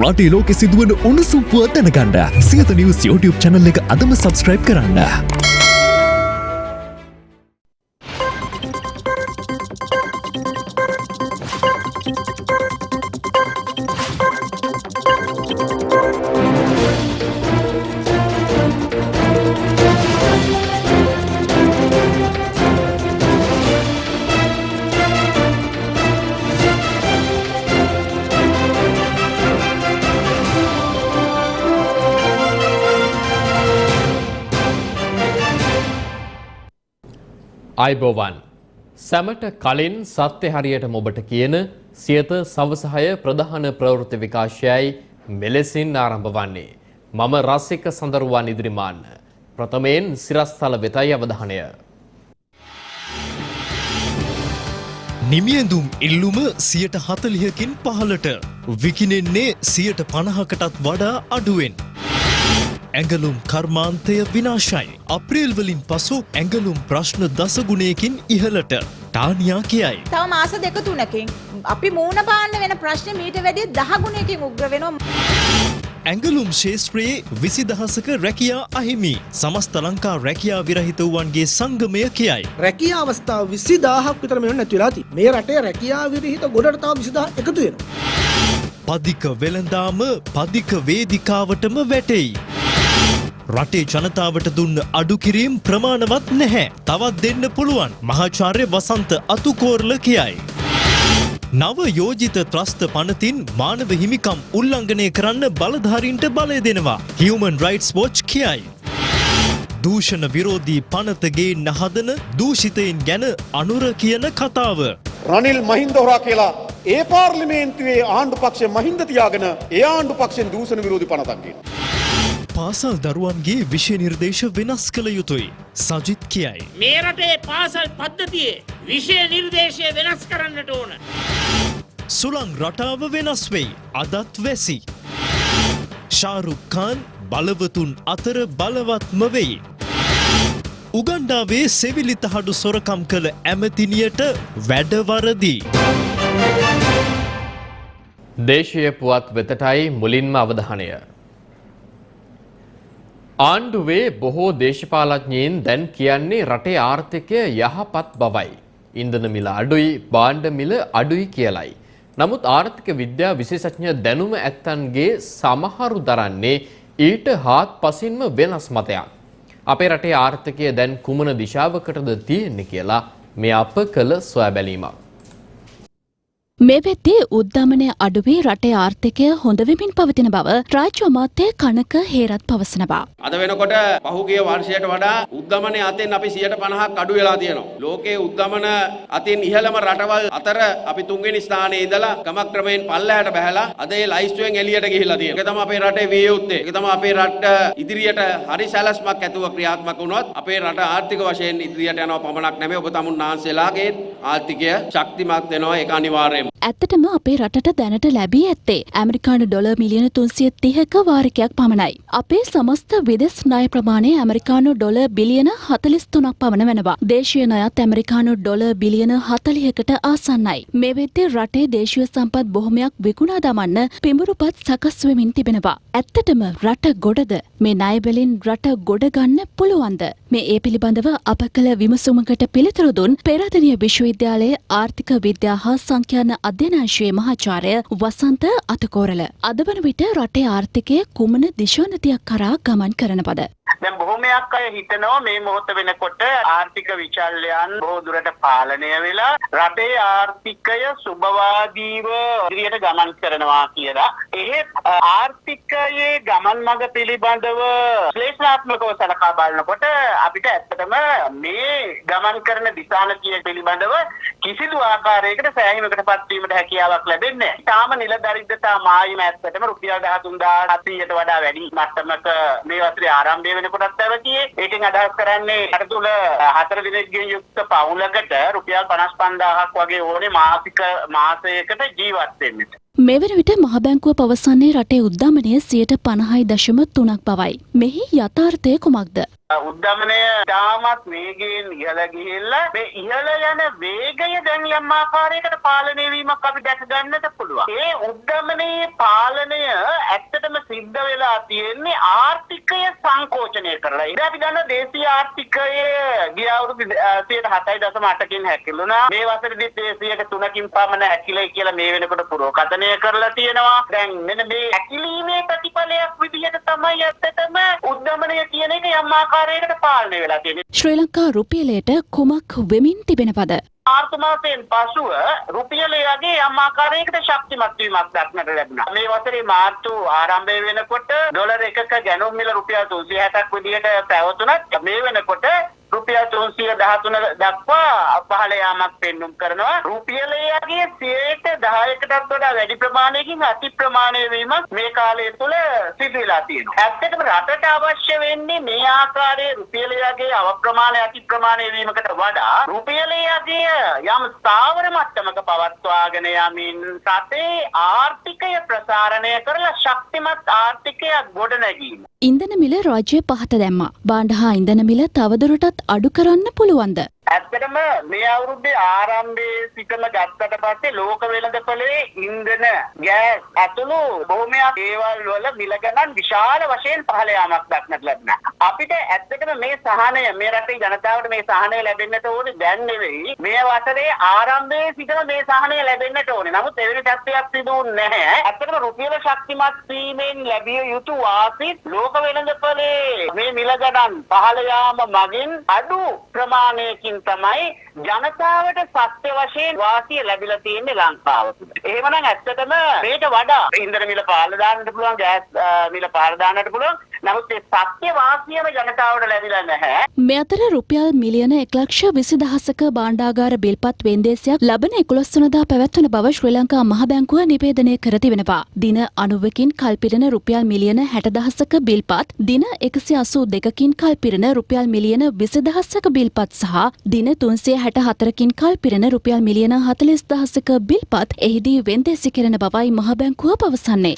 රටේ ලෝකෙ සිදුවන උණුසුම් පුවත් දැනගන්න සියත නිවස් YouTube channel එක අදම subscribe කරන්න. අයිබෝවන් සැමට කලින් සත්‍ය හරියට මොබට කියන සියත සවසහය ප්‍රධාන ප්‍රවෘත්ති විකාශයයි මෙලෙසින් ආරම්භ වන්නේ. මම රසික සඳරුවන් ඉදිරිමාන්න. ප්‍රථමයෙන් සිරස්ථල වෙතයි අවධානය. නිමියඳුම් ඉල්ලුම සියට හතලිහකින් පහලට විකිනෙන්නේ සියට පණහකටත් වඩා අඩුවෙන්. ඇඟලුම් කර්මාන්තය විනාශයි. අප්‍රේල්වලින් පසු ඇඟලුම් ප්‍රශ්න දසගුණයකින් ඉහලට ටානියා කියයි. තව මාස දෙක තුනකින් අපි මූුණ පාන්න වෙන ප්‍රශ්න මීට වැඩි දහගුණයකින් උග්‍ර වෙනවා. ඇඟලුම් ශේෂත්‍රයේ විසි දහසක රැකියා අහිමි සමස්ත ලංකා රැකියා විරහිතවුවන්ගේ සංගමය කියයි. රැකිය අවස්ථාව විසි දාහක් විතර මෙවන නැතිලාති මේ රටේ රැකියා විරහිත ගොඩට තාව විසිදා එකතු වෙන. පදික වෙළඳාම පදික වේදිකාවටම වැටෙයි. රටේ ජනතාවට දුන්න අඩුකිරීම් ප්‍රමාණවත් නැහැ. තවත් දෙන්න පුළුවන් මහාචාර්ය වසන්ත අතුකෝර්ල කියයි. නව යෝජිත ත්‍රස්ත පනතින් මානව හිමිකම් උල්ලංඝනය කරන්න බලධාරීන්ට බලය දෙනවා. Human Rights Watch කියයි. දූෂණ විරෝධී පනතගේ නහදන දූෂිතයින් ගැන අනුර කියන කතාව. රනිල් මහින්ද හොරා කියලා ඒ පාර්ලිමේන්තුවේ ආණ්ඩු පක්ෂ මහින්ද තියාගෙන ඒ ආණ්ඩු පක්ෂෙන් දූෂණ විරෝධී පනතක් කියනවා. පාසල් දරුවන්ගේ විෂය නිර්දේශ වෙනස් කළ යුතුයි. සජිත් කියයි. මේ රටේ පාසල් පද්ධතියේ විෂය නිර්දේශය වෙනස් කරන්නට ඕන. සුළං රටාව වෙනස් වෙයි. අදත් වැසි. ශාරුක්කාන් බලවතුන් අතර බලවත්ම වෙයි. උගණ්ඩාවේ සෙවිලිතහඩු සොරකම් කළ ඇමතිනියට වැඩවරදී. දේශීය පුවත් වෙතටයි මුලින්ම අවධානය. ආණ්ඩුවේ බොහෝ දේශපාලඥයින් දැන් කියන්නේ රටේ ආර්ථිකය යහපත් බවයි. ඉන්ධන මිල අඩුයි, භාණ්ඩ මිල අඩුයි කියලයි. නමුත් ආර්ථික විද්‍යා විශේෂඥ දැනුම ඇත්තන්ගේ සමහරු දරන්නේ ඊට හාත් පසින්ම වෙනස් මතයක්. අපේ රටේ ආර්ථිකය දැන් කුමන දිශාවකටද තියෙන්නේ කියලා මේ අප කළ සොයා බැලීමක්. මේ වෙද්දී උද්ධමනය අඩුවී රටේ ආර්ථිකය හොඳවෙමින් පවතින බව රාජ්‍ය අමාත්‍ය කනක හේරත් පවසනවා. අද වෙනකොට පහුගිය වර්ෂයට වඩා උද්ධමනය අතින් අපි 150ක් අඩු වෙලා තියෙනවා. ලෝකයේ උද්ධමන අතින් ඉහළම රටවල් අතර අපි තුන්වෙනි ස්ථානයේ ඉඳලා ක්‍රමක්‍රමයෙන් පල්ලෙහාට බහැලා අද ඒ ලයිස්තුවෙන් එළියට ගිහිල්ලා තියෙනවා. ඒක තමයි අපේ රටේ විය යුත්තේ. ඒක තමයි අපේ රට ඉදිරියට හරි සැලැස්මක් ඇතුව ක්‍රියාත්මක වුණොත් අපේ රට ආර්ථික වශයෙන් ඉදිරියට යනවා පමණක් නෙමෙයි ඔබ තමුන් වහන්සේලාගේ ආර්ථිකය ශක්තිමත් වෙනවා ඒක අනිවාර්යයෙන්ම. ඇත්තටම අපේ රටට දැනට ලැබී ඇත්තේ ඇමරිකානු ඩොල මිලියන තුන්සිය තිහක වාරිකයක් පමණයි. අපේ සමස්ත විදෙස් ණය ප්‍රමාණය ඇමරිකානු ඩොල බිලියන හතලිස් තුනක් පමණ වෙනවා. දේශීය ණයත් ඇමරිකානු ඩොල බිලියන හතලිහකට ආසන්නයි. මේ වෙද්දී රටේ දේශීය සම්පත් බොහොමයක් විකුණා දමන්න පිඹුරුපත් සකස් වෙමින් තිබෙනවා. ඇත්තටම රට ගොඩද මේ ණයබලින් රට ගොඩ ගන්න පුළුවන්ද? මේ ඒ පිළිබඳව අප කළ විමසුමකට පිළිතුරු දුන් පෙරදෙනිය විශ්වවිද්‍යාලයේ ආර්ථික විද්‍යා හා සංඛ්‍යාන අධ්‍යනාංශයේ මහාචාර්ය වසන්ත අතකෝරල අද වන විට රටේ ආර්ථිකය කුමන දිශානතියක් කරා ගමන් කරන පද. දැන් බොහොමයක් අය හිතනවා මේ මොහොත වෙනකොට ආර්ථික විචල්යන් බොහෝ දුරට පාලනය වෙලා රටේ ආර්ථිකය සුබවාදීව ඉදිරියට ගමන් කරනවා කියලා. එහෙත් ආර්ථිකයේ ගමන් මඟ පිළිබඳව ශ්ලේෂාත්මකව සලකා බලනකොට අපිට ඇත්තටම මේ ගමන් කරන දිශානතිය පිළිබඳව කිසිදු ආකාරයකට සෑහීමකට පත්වීමට හැකියාවක් ලැබෙන්නේ නැහැ. තාම නිල දරිද්‍රතා මායිම ඇත්තටම රුපියල් 13700ට වඩා වැඩි මට්ටමක මේ වසරේ ආරම්භය වෙනකොටත් පැවතියේ. ඒකෙන් අදහස් කරන්නේ රට තුල හතර දිනකින් යුක්ත පවුලකට රුපියල් 55000ක් වගේ ඕනේ මාසික මාසයකට ජීවත් වෙන්න. මෙවන විට මහබැංකුව පවසන්නේ රටේ උද්ධමනය සියයට පණහයි දශම තුනක් බවයි. මෙහි යථාර්ථය කුමක්ද. උද්ධමනය තාමත් වේගයෙන් ඉහළ ගිහිල්ලා මේ ඉහළ යන වේගය දැන් යම් ආකාරයකට පාලනය වීමක් අපි දැක ගන්නට පුළුවන්. ඒ උද්ධමනයේ පාලනය ඇත්තටම සිද්ධ වෙලා තියෙන්නේ ආර්ථිකය සංකෝචනය කරලා. ඉතින් අපි දන්න දේශීය ආර්ථිකය ගිය අවුරුදු 7.8කින් හැකිලුණා. මේ වසරේදීත් 103කින් පමණ හැකිලයි කියලා මේ වෙනකොට පුරෝකථනය කරලා තියෙනවා. දැන් මෙන්න මේ හැකිලීමේ ප්‍රතිඵලයක් විදිහට තමයි ඇත්තටම උද්ධමනය කියන එක යම් ආකාරයකට පාලනය වෙලා තියෙන්නේ. ශ්‍රී ලංකා රුපියලයට කුමක් වෙමින් තිබෙනවද? මාර්තු මාසයෙන් පසුව රුපියලයගේ යම් ආකාරයකට ශක්තිමත් වීමක් දක්නට ලැබුණා. මේ වසරේ මාර්තු ආරම්භය වෙනකොට ඩොලර් එකක ගැනුම් මිල රුපියල් 360ක් විදිහට පැවතුනත් මේ වෙනකොට රුපියල් 313 දක්වා පහළ යාමක් පෙන්눔 කරනවා. රුපියලයගේ 10%කටත් වඩා වැඩි ප්‍රමාණයකින් අති ප්‍රමාණය වීමක් මේ කාලය තුළ සිදු වෙලා තියෙනවා. ඇත්තටම රටට අවශ්‍ය වෙන්නේ මේ ආකාරයේ රුපියලයගේ අවප්‍රමාණය අති ප්‍රමාණය වීමකට වඩා රුපියලයගේ යම් ස්ථාවර මට්ටමක පවත්වාගෙන යමින් රටේ ආර්ථිකය ප්‍රසාරණය කරලා ශක්තිමත් ආර්ථිකයක් ගොඩනැගීම. ඉන්ධන මිල රාජ්‍ය පහත දැම්මා. බාණ්ඩ හා ඉන්ධන මිල තවදුරටත් අඩු කරන්න පුළුවන්ද? ඇත්තටම මේ අවුරුද්දේ ආරම්භයේ සිටම ගත්තට පස්සේ ලෝක වෙළඳපොලේ ඉන්ධන ගෑස් ඇතුළු බොහොමයක් දේවල් වල මිල ගණන් විශාල වශයෙන් පහළ යාමක් දක්නට ලැබුණා. අපිට ඇත්තටම මේ සහනය මේ රටේ ජනතාවට මේ සහනය ලැබෙන්නට ඕනේ දැන් නෙවෙයි. මේ වසරේ ආරම්භයේ සිටම මේ සහනය ලැබෙන්නට ඕනේ. නමුත් එවැනි තත්ත්වයක් සිදු වුණේ නැහැ. ඇත්තටම රුපියල ශක්තිමත් වීමෙන් ලැබිය යුතු වාසිත් ලෝක වෙළඳපොලේ මේ මිල ගණන් පහළ යාම මගින් අඩු ප්‍රමාණයකින් තමයි ජනතාවට සත්‍ය වශයෙන් වාසිය ලැබිලා තියෙන්නේ ලංකාව තුළ. එහෙමනම් ඇත්තටම මේට වඩා ඉන්ධන මිල පහළ දාන්නට පුළුවන්, ගෑස් අ, මිල පහළ දාන්නට පුළුවන්. නමුත් ඒ සත්‍ය වාසියම ජනතාවට ලැබිලා නැහැ. මේ අතර රුපියල් මිලියන එක්ලක්ෂ විසි දහසක බාණ්ඩාගාර බිල්පත් වෙන්දේසියක් ලබන එකොළොස්වනදා පැවැත්වන බව ශ්‍රී ලංකා මහබැංකුව නිවේදනය කර තිබෙනවා. දින අනුවකින් කල්පිරෙන රුපියල් මිලියන හැටදහසක බිල්පත් දින එකසි අසූ දෙකකින් කල්පිරෙන රුපියල් මිලියන විසිදහස්සක බිල්පත් සහ දින තුන්සේ හැට හතරකින් කල්පිරෙන රුපියල් මිලියන හතලිස් දහසක බිල්පත් එහිදී වෙන්දේසි කෙරෙන බවයි මහබැංකුව පවසන්නේ.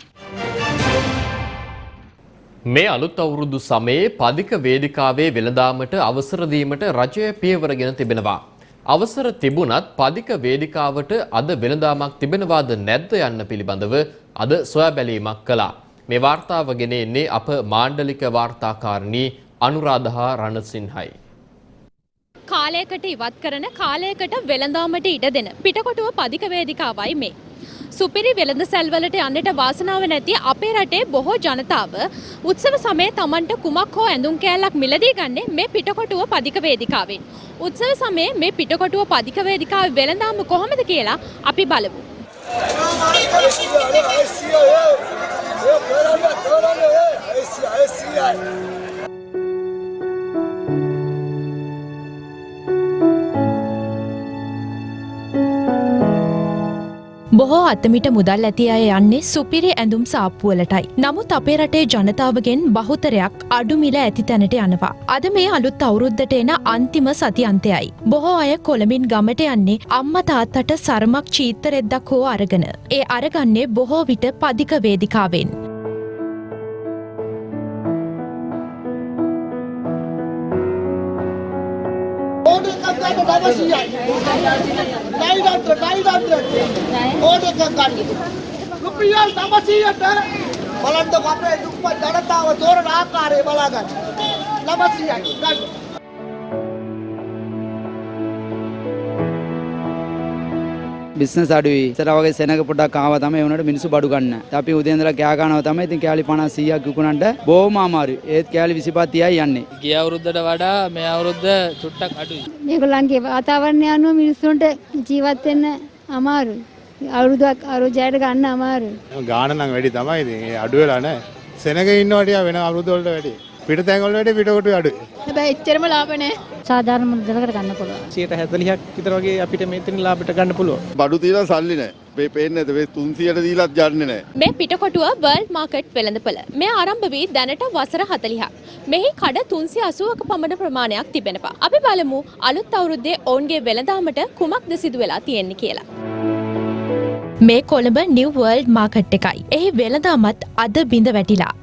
මේ අලුත් අවුරුදු සමයේ පදික වේදිකාවේ වෙළඳාමට අවසර දීමට රජය පියවරගෙන තිබෙනවා. අවසර තිබුණත් පදික වේදිකාවට අද වෙළඳාමක් තිබෙනවාද නැද්ද යන්න පිළිබඳව අද සොයා බැලීමක් කළා. මේ වාර්තාව ගෙන එන්නේ අප මාණ්ඩලික වාර්තාකාරණී අනුරාධා රණසිංහයි. කාලයකට ඉවත් කරන කාලයකට වෙළඳාමට ඉඩ දෙන පිටකොටුව පදික වේදිකාවයි මේ. සුපිරි වෙළඳ සැල්වලට යන්නට වාසනාව නැති අපේ රටේ බොහෝ ජනතාව උත්සව සමයේ Tamanට කුමක් හෝ ඇඳුම් කෑල්ලක් මිලදී ගන්නේ මේ පිටකොටුව පදික වේදිකාවෙන්. උත්සව සමයේ මේ පිටකොටුව පදික වේදිකාවේ වෙළඳාම කොහොමද කියලා අපි බලමු. බොහෝ අත්තමිට මුදල් ඇති අය යන්නේ සුපිරි ඇඳුම් සාප්පුවලටයි. නමුත් අපේ රටේ ජනතාවගෙන් බහුතරයක් අඩු මිල ඇති තැනට යනවා. අද මේ අලුත් අවුරුද්දට එන අන්තිම සති අන්තයයි. බොහෝ අය කොළඹින් ගමට යන්නේ අම්ම තාත්තට සරමක් චීත්තරෙද්දක් හෝ අරගෙන. ඒ අරගන්නේ බොහෝ විට පදික වේදිකාවෙන්. ඕන එකක් ගන්න 900යි. ඩයිඩන්ට ඩයිඩන්ට ඕන එකක් ගන්න. රුපියල් 900ට බලන්න අපේ දුප්පත් ජනතාව තෝරන ආකාරය බලා ගන්න. 900යි බිස්නස් අඩුයි. ඉතර වගේ සෙනග පොඩක් ආවා තමයි ඒ උනට මිනිස්සු බඩු ගන්න. අපි උදේ ඉඳලා කෑ ගන්නවා තමයි. ඉතින් කෑලි 50 100ක් විකුණන්න බොහොම අමාරුයි. ඒත් කෑලි 25 30යි යන්නේ. ගිය අවුරුද්දට වඩා මේ අවුරුද්ද චුට්ටක් අඩුයි. මේගොල්ලන්ගේ වාතාවරණය අනුව මිනිස්සුන්ට ජීවත් වෙන්න අමාරුයි. අවුරුද්දක් අවුරුද්දයට ගන්න අමාරුයි. ගාන නම් වැඩි තමයි ඉතින් ඒ අඩු වෙලා නැහැ. සෙනග ඉන්නවා ටික වෙන අවුරුදු වලට වැඩි. පිටතැන් වල වැඩි පිටකොටු අඩුයි. හැබැයි එච්චරම ලාභ නැහැ. සාධාරණ මුදලකට ගන්න පුළුවන්. 140ක් විතර වගේ අපිට මෙතන ලාභයට ගන්න පුළුවන්. බඩු තියලා සල්ලි නැහැ. මේ පේන්නේ නැද මේ 300ට දීලත් යන්නේ නැහැ. මේ පිටකොටුව වර්ල්ඩ් මාකට් වෙළඳපොළ. මේ ආරම්භ වී දැනට වසර 40ක්. මෙහි කඩ 380ක පමණ ප්‍රමාණයක් තිබෙනවා. අපි බලමු අලුත් අවුරුද්දේ ඔවුන්ගේ වෙළඳාමට කුමක්ද සිදු වෙලා තියෙන්නේ කියලා. මේ කොළඹ නිව් වර්ල්ඩ් මාකට් එකයි. එහි වෙළඳාමත් අද බිඳ වැටිලා.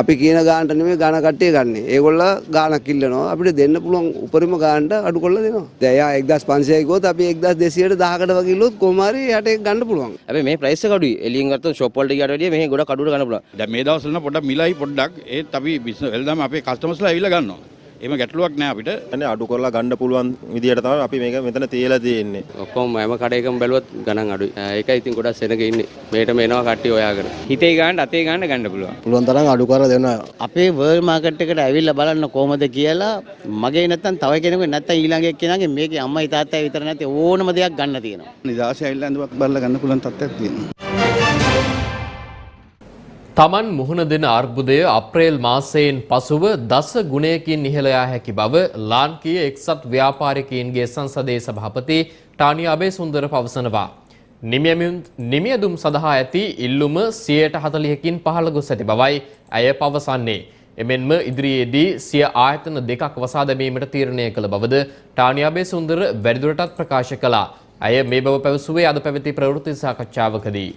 අපි කියන ගානට නෙමෙයි ගාන කට්ටිය ගන්න. ඒගොල්ල ගානක් ඉල්ලනවා. අපිට දෙන්න පුළුවන් උපරිම ගානට අඩු කරලා දෙනවා. දැන් එයා 1500 කිව්වොත් අපි 1200ට 10කට වගේ ඉල්ලුවොත් කොහොම හරි යට ඒක ගන්න පුළුවන්. හැබැයි මේ ප්‍රයිස් එක අඩුයි. එළියෙන් ගත්තොත් ෂොප් වලට ගියාට වැඩිය මෙහි ගොඩක් අඩුවට ගන්න පුළුවන්. දැන් මේ දවස්වල නම් පොඩ්ඩක් මිලයි පොඩ්ඩක් ඒත් අපි බිස්නස් වෙලදාම අපේ කස්ටමර්ස්ලා ඇවිල්ලා ගන්නවා. එහෙම ගැටලුවක් නෑ අපිට. අනේ අඩු කරලා ගන්න පුළුවන් විදියට තමයි අපි මේක මෙතන තියලා තියෙන්නේ. ඔක්කොම හැම කඩේකම බැලුවත් ගණන් අඩුයි. ඒකයි ඉතින් ගොඩක් සෙනග ඉන්නේ. මේටම එනවා කට්ටිය හොයාගෙන. හිතේ ගන්න අතේ ගන්න ගන්න පුළුවන්. පුළුවන් තරම් අඩු කරලා දෙනවා. අපේ වර්ල්ඩ් මාකට් එකට ඇවිල්ලා බලන්න කොහොමද කියලා මගේ නැත්තම් තව කෙනෙකුගේ නැත්තම් ඊළඟ එක්කෙනාගේ මේකේ අම්මයි තාත්තයි විතර නැති ඕනම දෙයක් ගන්න තියෙනවා. නිදාසේ ඇවිල්ලා ඇඳුමක් බලලා ගන්න පුළුවන් තත්ත්වයක් තියෙනවා. තමන් මුහුණ දෙන අර්බුදය අප්‍රේල් මාසයෙන් පසුව දස ගුණයකින් ඉහළ යා හැකි බව ලාංකීය එක්සත් ව්‍යාපාරිකයින්ගේ සංසදයේ සභාපති ටානි අබේසුන්දර පවසනවා. නිමියදුම් සඳහා ඇති ඉල්ලුම 140කින් පහළ ගොස් ඇති බවයි ඇය පවසන්නේ. එමෙන්ම ඉදිරියේදී සිය ආයතන දෙකක් වසා දැමීමට තීරණය කළ බවද ටානි අබේසුන්දර වැඩිදුරටත් ප්‍රකාශ කළා. ඇය මේ බව පැවසුවේ අද පැවති ප්‍රවෘත්ති සාකච්ඡාවකදී.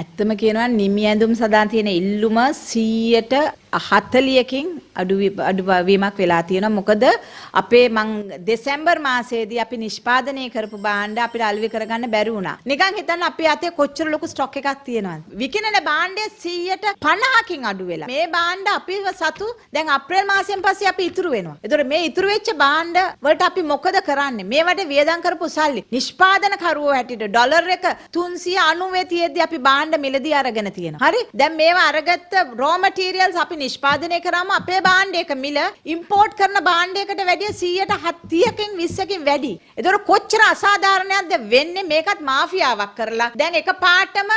ඇත්තම කියනවා නිමි ඇඳුම් සඳහා තියෙන ඉල්ලුම 100ට 40කින් අඩු අඩුවීමක් වෙලා තියෙනවා. මොකද අපේ මං දෙසැම්බර් මාසයේදී අපි නිෂ්පාදනය කරපු භාණ්ඩ අපිට අලෙවි කරගන්න බැරි වුණා. නිකන් හිතන්න අපේ අතේ කොච්චර ලොකු ස්ටොක් එකක් තියෙනවද? විකිනෙන භාණ්ඩය 100ට 50කින් අඩු වෙලා. මේ භාණ්ඩ අපිව සතු දැන් අප්‍රේල් මාසයෙන් පස්සේ අපි ඉතුරු වෙනවා. ඒතකොට මේ ඉතුරු වෙච්ච භාණ්ඩ වලට අපි මොකද කරන්නේ? මේවට වියදම් කරපු සල්ලි නිෂ්පාදන කරුවෝ හැටියට ඩොලර් එක 390 තියෙද්දි අපි භාණ්ඩ මිලදී අරගෙන තියෙනවා. හරි? දැන් මේවා අරගත්ත raw materials අපි නිෂ්පාදනය කරාම අපේ භාණ්ඩයක මිල ඉම්පෝර්ට් කරන භාණ්ඩයකට වැඩිය 170කින් 20කින් වැඩි. ඒතකොට කොච්චර අසාධාරණයක්ද වෙන්නේ මේකත් මාෆියාවක් කරලා. දැන් එක පාටම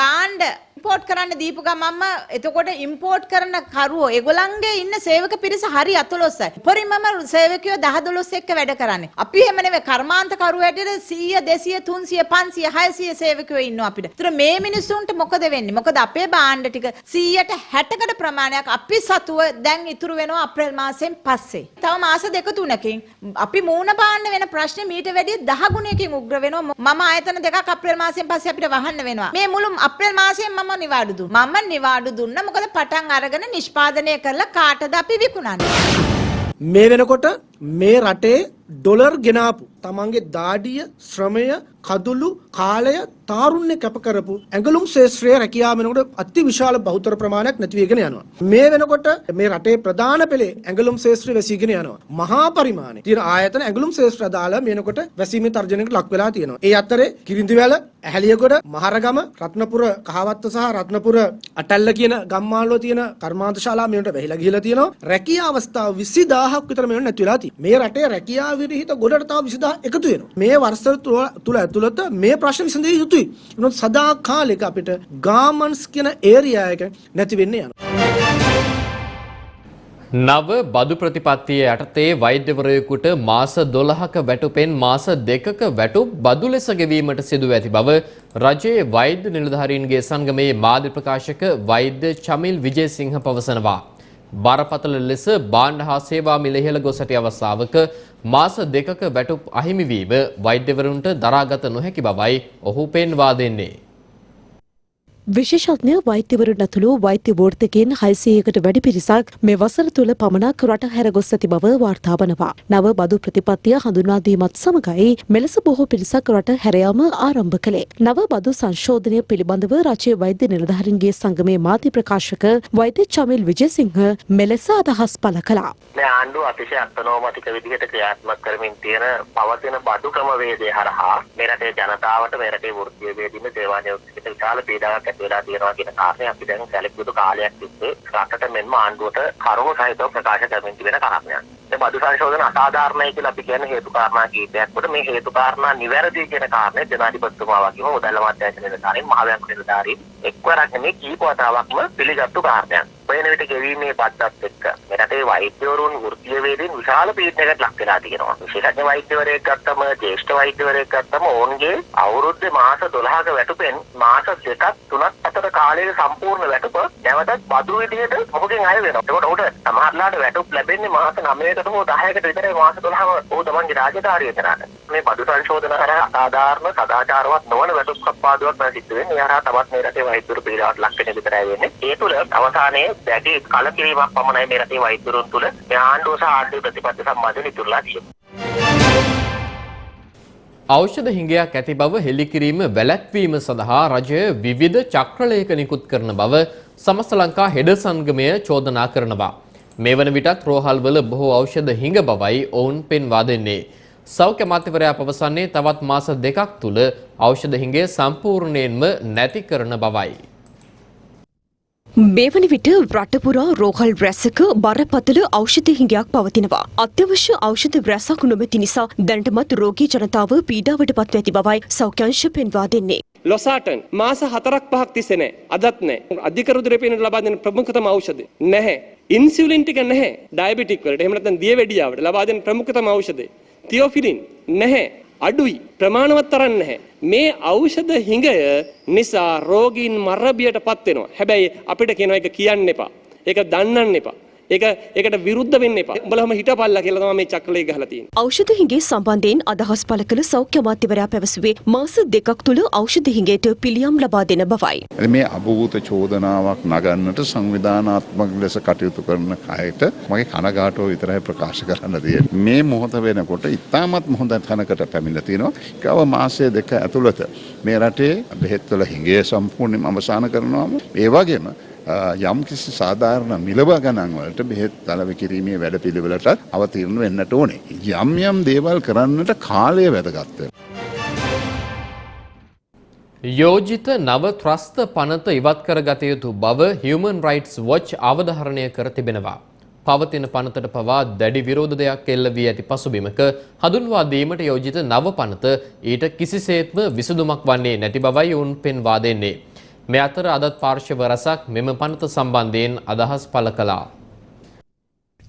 භාණ්ඩ ඉම්පෝර්ට් කරන්න දීපු ගමන්ම එතකොට ඉම්පෝර්ට් කරන කරුවෝ ඒගොල්ලන්ගේ ඉන්න සේවක පිරිස හරි අතලොස්සයි. උපරිමම සේවකයෝ 10 12 එක්ක වැඩ කරන්නේ. අපි එහෙම නෙවෙයි කර්මාන්ත කරුවෝ හැටියට 100 200 300 500 600 සේවකයෝ ඉන්නවා අපිට. ඒතර මේ මිනිස්සුන්ට මොකද වෙන්නේ? මොකද අපේ භාණ්ඩ ටික 100ට 60කට ප්‍රමාණයක් අපි සතුව දැන් ඉතුරු වෙනවා අප්‍රේල් මාසෙන් පස්සේ. තව මාස දෙක තුනකින් අපි මූණ පාන්න වෙන ප්‍රශ්නේ මීට වැඩිය 10 ගුණයකින් උග්‍ර වෙනවා. මම ආයතන දෙකක් අප්‍රේල් මාසෙන් පස්සේ අපිට වහන්න වෙනවා. මේ මුළු අප්‍රේල් මාසයෙන් මම නිවාඩු දුන්න. මම නිවාඩු දුන්න මොකද පටන් අරගෙන නිෂ්පාදනය කරලා කාටද අපි විකුණන්නේ. මේ වෙනකොට මේ රටේ ඩොලර් ගෙනාපු තමන්ගේ දාඩිය ශ්‍රමය කදුළු කාලය තාරුණ්‍ය කැප කරපු ඇඟලුම් ශේෂ්ත්‍රයේ රැකියාව වෙනකොට අති විශාල බහුතර ප්‍රමාණයක් නැති වෙගෙන යනවා. මේ වෙනකොට මේ රටේ ප්‍රධාන පෙළේ ඇඟලුම් ශේෂ්ත්‍රය වැසීගෙන යනවා. මහා පරිමාණය තියෙන ආයතන ඇඟලුම් ශේෂ්ත්‍ර අදාළ මේනකොට වැසීමේ තර්ජනයකට ලක් වෙලා තියෙනවා. ඒ අතරේ කිරිඳිවැල, ඇහැලියගොඩ, මහරගම, රත්නපුර, කහවත්ත සහ රත්නපුර අටැල්ල කියන ගම්මානවල තියෙන කර්මාන්ත ශාලා මේකට වැහිලා ගිහිලා තියෙනවා. රැකියා අවස්ථා 20000ක් විතර මේවට නැති වෙලා තියෙනවා. මේ රටේ රැකියා විරහිත ගොඩට තව 20000 එකතු වෙනවා. මේ වර්ෂ තුල ඇතුළත මේ ප්‍රශ්න විසඳිය යුතුයි. මොකද සදා කාලෙක අපිට ගාමන්ස් කියන ඒරියා එක නැති වෙන්න යනවා. නව බදු ප්‍රතිපත්තිය යටතේ වෛද්‍යවරයෙකුට මාස 12ක වැටුපෙන් මාස දෙකක වැටුප් බදු ලෙස ගෙවීමට සිදුව ඇති බව රජයේ වෛද්‍ය නිලධාරීන්ගේ සංගමේ මාධ්‍ය ප්‍රකාශක වෛද්‍ය චමිල් විජේසිංහ පවසනවා. බරපතල ලෙස භාණ්ඩ හා සේවා මිල ඉහළ ගොස් ඇති අවස්ථාවක මාස දෙකක වැටුප් අහිමි වීම වෛද්‍යවරුන්ට දරාගත නොහැකි බවයි ඔහු පෙන්වා දෙන්නේ. විශේෂඥ වෛද්‍යවරුන් ඇතුළු වෛද්‍ය වෘත්තිකයන් 600කට වැඩි පිරිසක් මේ වසර තුල පමණක් රට හැර ගොස් ඇති බව වාර්තා වනවා. නව බදු ප්‍රතිපත්තිය හඳුන්වා දීමත් සමගයි මෙලෙස බොහෝ පිරිසක් රට හැර යාම ආරම්භ කළේ. නව බදු සංශෝධනය පිළිබඳව රජයේ වෛද්‍ය නිලධාරීන්ගේ සංගමේ මාධ්‍ය ප්‍රකාශක වෛද්‍ය චමිල් විජේසිංහ මෙලෙස අදහස් පළ කළා. මේ ආණ්ඩුව අතිශය අත්නෝමතික විදිහට ක්‍රියාත්මක කරමින් තියෙන පවතින බදු ක්‍රමවේදය හරහා මේ රටේ ජනතාවට මේ රටේ වෘත්තීය වේදින සේවා නියෝජිත විශාල පීඩාවක් ඇති වෙලා තියෙනවා කියන කාරණේ අපි දැන් සැලකුණු කාලයක් තිස්සේ රටට මෙන්ම ආණ්ඩුවට කරුණු සහිතව ප්‍රකාශ කරමින් තිබෙන කාරණයක්. මේ බදු සංශෝධන අසාධාරණයි කියලා අපි කියන්නේ හේතු කාරණා කීපයක් කොට මේ හේතු කාරණා නිවැරදි කියන කාරණේ ජනාධිපතිතුමා වගේම මුදල් අමාත්‍යාංශ නිලධාරීන් මහවැංකු නිලධාරීන් එක්වරක් නෙමෙයි කීප වතාවක්ම පිළිගත්තු කාරණයක්. වෙන විට ගෙවීමේ බද්දත් එක්ක මේ රටේ වෛද්‍යවරුන් වෘත්තීය වේදින් විශාල පීඩනයකට ලක් වෙලා තියෙනවා. විශේෂඥ වෛද්‍යවරයෙක් ගත්තම ජ්‍යෙෂ්ඨ වෛද්‍යවරයෙක් ගත්තම ඔවුන්ගේ අවුරුද්දේ මාස 12ක වැටුපෙන් මාස දෙකක් තුනක් අතර කාලයේ සම්පූර්ණ වැටුප නැවතත් බදු විදිහට ඔහුගෙන් අය වෙනවා. ඒකට ඔහුට සමහරලාට වැටුප් ලැබෙන්නේ මාස 9ක පහකට හෝ 10කට විතර මාස 12ම ඔහු තමන්ගේ රාජකාරිය කරාට මේ බදු සංශෝධන කරා අසාධාරණ සදාචාරවත් නොවන වැටුප් කප්පාදුවක් නම් සිද්ධ වෙන්නේ. ඒ හරහා තවත් මේ රටේ වෛද්‍යවරු පීඩාවට ලක් වෙන විතරයි වෙන්නේ. ඒ තුළ අවසානයේ දැඩි කලකිරීමක් පමණයි මේ රටේ වෛද්‍යවරුන් තුළ මේ ආණ්ඩුව සහ ආණ්ඩුවේ ප්‍රතිපත්ති සම්බන්ධයෙන් ඉතුරුලා තියෙන්නේ. ඖෂධ හිඟයක් ඇති බව හෙළිකිරීම වැළැක්වීම සඳහා රජය විවිධ චක්‍රලේඛ නිකුත් කරන බව සමස්ත ලංකා හෙඩ සංගමය චෝදනා කරනවා. මේ වන විටත් රෝහල්වල බොහෝ ඖෂධ හිඟ බවයි ඔවුන් පෙන්වා දෙන්නේ. සෞඛ්‍ය අමාත්‍යවරයා පවසන්නේ තවත් මාස දෙකක් තුළ ඖෂධ හිඟය සම්පූර්ණයෙන්ම නැති කරන බවයි. මේ වන විට රටපුරා රෝහල් රැසක බරපතල ඖෂධ හිඟයක් පවතිනවා. අත්‍යවශ්‍ය ඖෂධ රැසක් නොමැති නිසා දැනටමත් රෝගී ජනතාව පීඩාවට පත්ව ඇති බවයි සෞඛ්‍යංශ පෙන්වා දෙන්නේ. ලොසාටන් මාස හතරක් පහක් තිස්සේ නැහැ. අදත් නැහැ. අධික රුධිර පීඩන ලබා දෙන ප්‍රමුඛතම ඖෂධය නැහැ. ඉන්සියුලින් ටික නැහැ. ඩයබටික් වලට එහෙම නැත්නම් දියවැඩියාවට ලබා දෙන ප්‍රමුඛතම ඖෂධය. තියෝෆිලින් නැහැ. අඩුයි ප්‍රමාණවත් තරම් නැහැ. මේ ඖෂධ හිඟය නිසා රෝගීන් මරබියට පත් වෙනවා. හැබැයි අපිට කියනවා ඒක කියන්න එපා. ඒක දන්නන්න එපා. ඒක ඒකට විරුද්ධ වෙන්න එපා. උඹලම හිටපල්ලා කියලා තමයි මේ චක්‍රලේ ගහලා තියෙන්නේ. ඖෂධ හිඟේ සම්බන්ධයෙන් අදහස් පළ කළ සෞඛ්‍ය අමාත්‍යවරයා පැවසුවේ මාස දෙකක් තුළ ඖෂධ හිඟයට පිළියම් ලබා දෙන බවයි. මේ අභූත චෝදනාවක් නගන්නට සංවිධානාත්මක ලෙස කටයුතු කරන අයට මගේ කනගාටුව විතරයි ප්‍රකාශ කරන්න තියෙන්නේ. මේ මොහොත වෙනකොට ඉතාමත් හොඳ තැනකට පැමිණලා තියෙනවා. ගව මාසය දෙක ඇතුළත මේ රටේ බෙහෙත්වල හිඟේ සම්පූර්ණයෙන්ම අවසන් කරනවාම ඒ වගේම යම් කිසි සාධාරණ මිලව ගණන් වලට බෙහෙත් දලව කිරීමේ වැඩ පිළිවෙලට අවතීර්ණ වෙන්නට ඕනේ. යම් යම් දේවල් කරන්නට කාලය වැදගත් යෝජිත නව ත්‍රස්ත පනත ඉවත් කරගත යුතු බව Human Rights Watch අවධාරණය කර තිබෙනවා. පවතින පනතට පවා දැඩි විරෝධයක් එල්ල වී ඇති පසුබිමක හඳුන්වා දීමට යෝජිත නව පනත ඊට කිසිසේත්ම විසඳුමක් වන්නේ නැති බවයි උන් පෙන්වා දෙන්නේ. මේ අතර අදත් පාර්ශව රසක් මෙම පනත සම්බන්ධයෙන් අදහස් පළ කළා.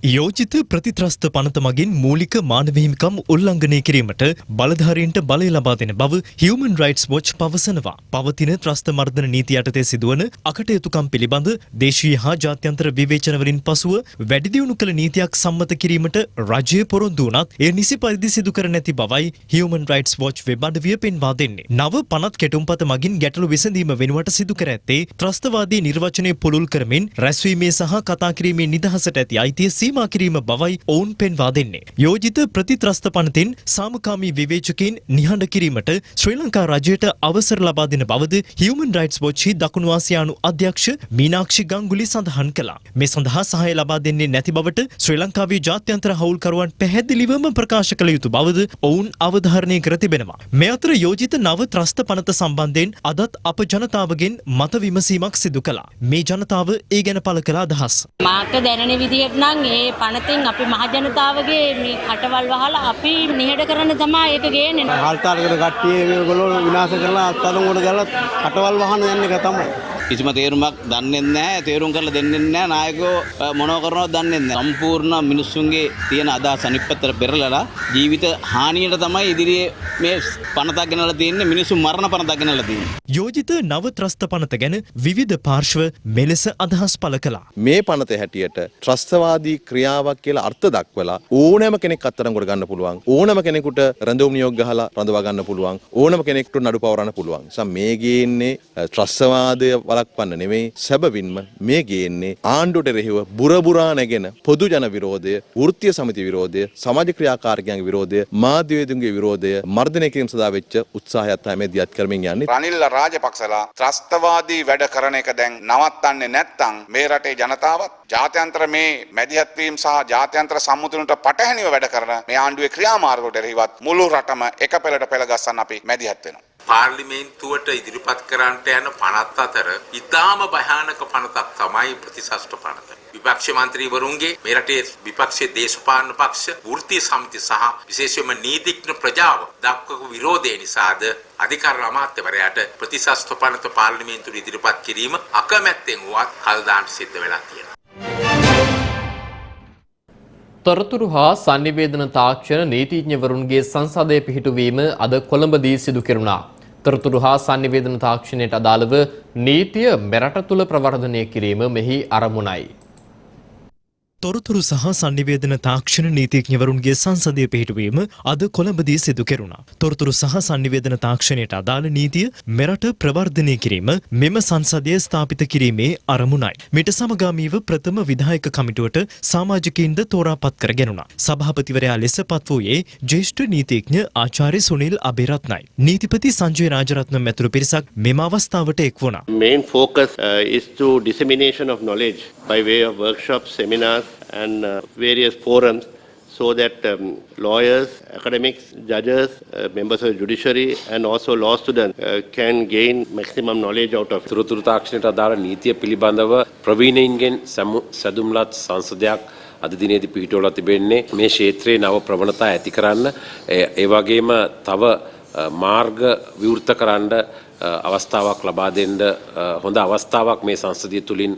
යෝජිත ප්‍රතිත්‍රස්ත පනත මගින් මූලික මානව හිමිකම් උල්ලංඝනය කිරීමට බලධාරීන්ට බලය ලබා දෙන බව Human Rights Watch පවසනවා. පවතින ත්‍රස්ත මර්ධන නීති යටතේ සිදුවන අකටයුතුකම් පිළිබඳ දේශීය හා ජාත්‍යන්තර විවේචනවලින් පසුව වැඩි දියුණු කළ නීතියක් සම්මත කිරීමට රජය පොරොන්දු වුණත් එය නිසි පරිදි සිදු කර නැති බවයි Human Rights Watch වෙබ් අඩවිය පෙන්වා දෙන්නේ. නව පනත් කෙටුම්පත මගින් ගැටලු විසඳීම වෙනුවට සිදු කර ඇත්තේ ත්‍රස්තවාදී නිර්වචනය පුළුල් කරමින් රැස්වීමේ සහ කතා කිරීමේ නිදහසට ඇති අයිතිය සීමා කිරීම බවයි ඔවුන් පෙන්වා දෙන්නේ. යෝජිත ප්‍රතිත්‍රස්ත පනතින් සාමකාමී විවේචකයින් නිහඬ කිරීමට ශ්‍රී ලංකා රජයට අවසර ලබා දෙන බවද Human Rights Watch දකුණු ආසියානු අධ්‍යක්ෂ මීනාක්ෂි ගංගුලි සඳහන් කළා. මේ සඳහා සහාය ලබා දෙන්නේ නැති බවට ශ්‍රී ලංකාවේ ජාත්‍යන්තර හවුල්කරුවන් පැහැදිලිවම ප්‍රකාශ කළ යුතු බවද ඔවුන් අවධාරණය කර තිබෙනවා. මේ අතර යෝජිත නව ත්‍රස්ත පනත සම්බන්ධයෙන් අදත් අප ජනතාවගෙන් මත විමසීමක් සිදු කළා. මේ ජනතාව ඒ ගැන පළ කළ අදහස්. මාට දැනෙන විදිහට නම් ඒ පනතෙන් අපි මහජනතාවගේ මේ කටවල් වහලා අපි නිහඬ කරන්න තමයි ඒක ගේන්නේ. හල්තාලකට කට්ටිය මේගොල්ලෝ විනාශ කරලා අත්අඩංගුවට දාලා කටවල් වහන යන එක තමයි. කිසිම තේරුමක් දන්නේ නැහැ තේරුම් කරලා දෙන්නේ නැහැ. නායකයෝ මොනව කරනවද දන්නේ නැහැ. සම්පූර්ණ මිනිස්සුන්ගේ තියෙන අදහස් අනිත් පැත්තට පෙරලලා ජීවිත හානියට තමයි ඉදිරියේ මේ පනතක් ගෙනලා තියෙන්නේ මිනිස්සු මරණ පනතක් ගෙනලා තියෙන්නේ. යෝජිත නව ත්‍රස්ත පනත ගැන විවිධ පාර්ශ්ව මෙලෙස අදහස් පළ කළා. මේ පනත හැටියට ත්‍රස්තවාදී ක්‍රියාවක් කියලා අර්ථ දක්වලා ඕනෑම කෙනෙක් අත්අඩංගුවට ගන්න පුළුවන්. ඕනෑම කෙනෙකුට රැඳවුම් නියෝග ගහලා රඳවා ගන්න පුළුවන්. ඕනෑම කෙනෙකුට නඩු පවරන්න පුළුවන්. නිසා මේ ගේන්නේ ත්‍රස්තවාදය වළක්වන්න නෙමෙයි සැබවින්ම මේ ගේන්නේ ආණ්ඩුවට එරෙහිව බුරබුරා නැගෙන පොදු ජන විරෝධය, වෘත්තීය සමිති විරෝධය, සමාජ ක්‍රියාකාරකයන්ගේ විරෝධය, මාධ්‍යවේදුන්ගේ විරෝධය මර්ධනය කිරීම සඳහා වෙච්ච උත්සාහයත් තමයි දියත් කරමින් යන්නේ. රනිල් රාජපක්ෂලා ත්‍රස්තවාදී වැඩ කරන එක දැන් නවත්තන්නේ නැත්නම් මේ රටේ ජනතාවත් ජාත්‍යන්තර මේ මැදිහත් වීම සහ ජාත්‍යන්තර සම්මුතියන්ට පටහැනිව වැඩ කරන මේ ආණ්ඩුවේ ක්‍රියාමාර්ගවලට එරෙහිවත් මුළු රටම එක පෙළට පෙළ ගස්සන්න අපි මැදිහත් වෙනවා. පාර්ලිමේන්තුවට ඉදිරිපත් කරන්නට යන පනත් අතර ඉතාම භයානක පනතක් තමයි ප්‍රතිශස්ත්‍ර පනත. විපක්ෂ මන්ත්‍රීවරුන්ගේ මේ රටේ විපක්ෂයේ දේශපාලන පක්ෂ වෘත්තීය සමිති සහ විශේෂයෙන්ම නීතිඥ ප්‍රජාව දක්වපු විරෝධය නිසාද අධිකාර අමාත්‍යවරයාට ප්‍රතිශස්ත්‍ර පනත පාර්ලිමේන්තුවට ඉදිරිපත් කිරීම අකමැත්තෙන් වුවත් කල් දාන්න සිද්ධ වෙලා තියෙනවා. තොරතුරු හා sannivedana තාක්ෂණ නීතිඥවරුන්ගේ සංසදය පිහිටුවීම අද කොළඹදී සිදු කෙරුණා. තොරතුරු හා sannivedana තාක්ෂණයට අදාළව නීතිය මෙරට තුළ ප්‍රවර්ධනය කිරීම මෙහි අරමුණයි. තොරතුරු සහ සංනිවේදන තාක්ෂණ නීතිඥවරුන්ගේ සංසදය පිහිටුවීම අද කොළඹදී සිදු කෙරුණා. තොරතුරු සහ සංනිවේදන තාක්ෂණයට අදාළ නීතිය මෙරට ප්‍රවර්ධනය කිරීම මෙම සංසදය ස්ථාපිත කිරීමේ අරමුණයි. මිට සමගාමීව ප්‍රථම විධායක කමිටුවට සාමාජිකයින්ද තෝරාපත් කර ගැනුණා. සභාපතිවරයා ලෙස පත් වූයේ ජ්‍යෙෂ්ඨ නීතිඥ ආචාර්ය සුනිල් අබේරත්නයි. නීතිපති සංජය රාජරත්නම් ඇතුළු පිරිසක් මෙම අවස්ථාවට එක් වුණා. Main focus uh, is to dissemination of knowledge by way of workshops, seminars and uh, various forums so that um, lawyers, academics, judges, uh, members of the judiciary and also law students uh, can gain maximum knowledge out of it. තුරතුරු තාක්ෂණයට අදාළ නීතිය පිළිබඳව ප්‍රවීණයින්ගෙන් සැදුම්ලත් සංසදයක් අද දිනේදී පිහිටවලා තිබෙන්නේ මේ ක්ෂේත්‍රයේ නව ප්‍රවණතා ඇති කරන්න ඒ වගේම තව මාර්ග විවෘත කරන්න අවස්ථාවක් ලබා දෙන්න හොඳ අවස්ථාවක් මේ සංසදිය තුලින්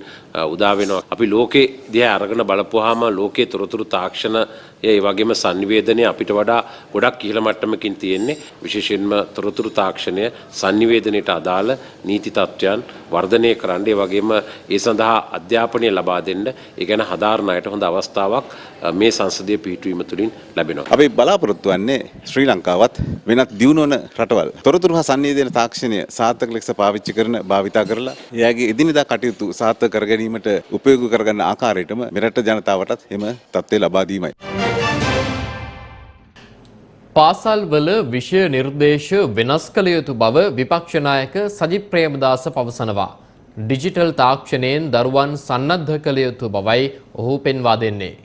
උදා වෙනවා. අපි ලෝකේ දිහා අරගෙන බලපුවාම ලෝකයේ තොරතුරු තාක්ෂණ ඒ වගේම sannivedanaya අපිට වඩා ගොඩක් ඉහළ මට්ටමකින් තියෙන්නේ. විශේෂයෙන්ම තොරතුරු තාක්ෂණය sannivedanයට අදාළ නීති තත්ත්වයන් වර්ධනය කරන්න ඒ වගේම ඒ සඳහා අධ්‍යාපනය ලබා දෙන්න ඒ ගැන හදාරන අයට හොඳ අවස්ථාවක් මේ සංසදීය පිහිටුවීම තුළින් ලැබෙනවා. අපි බලාපොරොත්තු වෙන්නේ ශ්‍රී ලංකාවත් වෙනත් දියුණු වන රටවල් තොරතුරු හා සංනිවේදන තාක්ෂණය සාර්ථක ලෙස පාවිච්චි කරන භාවිතා කරලා එයාගේ එදිනෙදා කටයුතු සාර්ථක කර ගැනීමට උපයෝගී කරගන්න ආකාරයටම මෙරට ජනතාවටත් එම තත්ත්වය ලබා දීමයි. පාසල්වල විෂය නිර්දේශ වෙනස් කළ යුතු බව විපක්ෂ නායක සජිත් ප්‍රේමදාස පවසනවා. ඩිජිටල් තාක්ෂණයෙන් දරුවන් සන්නද්ධ කළ යුතු බවයි ඔහු පෙන්වා දෙන්නේ.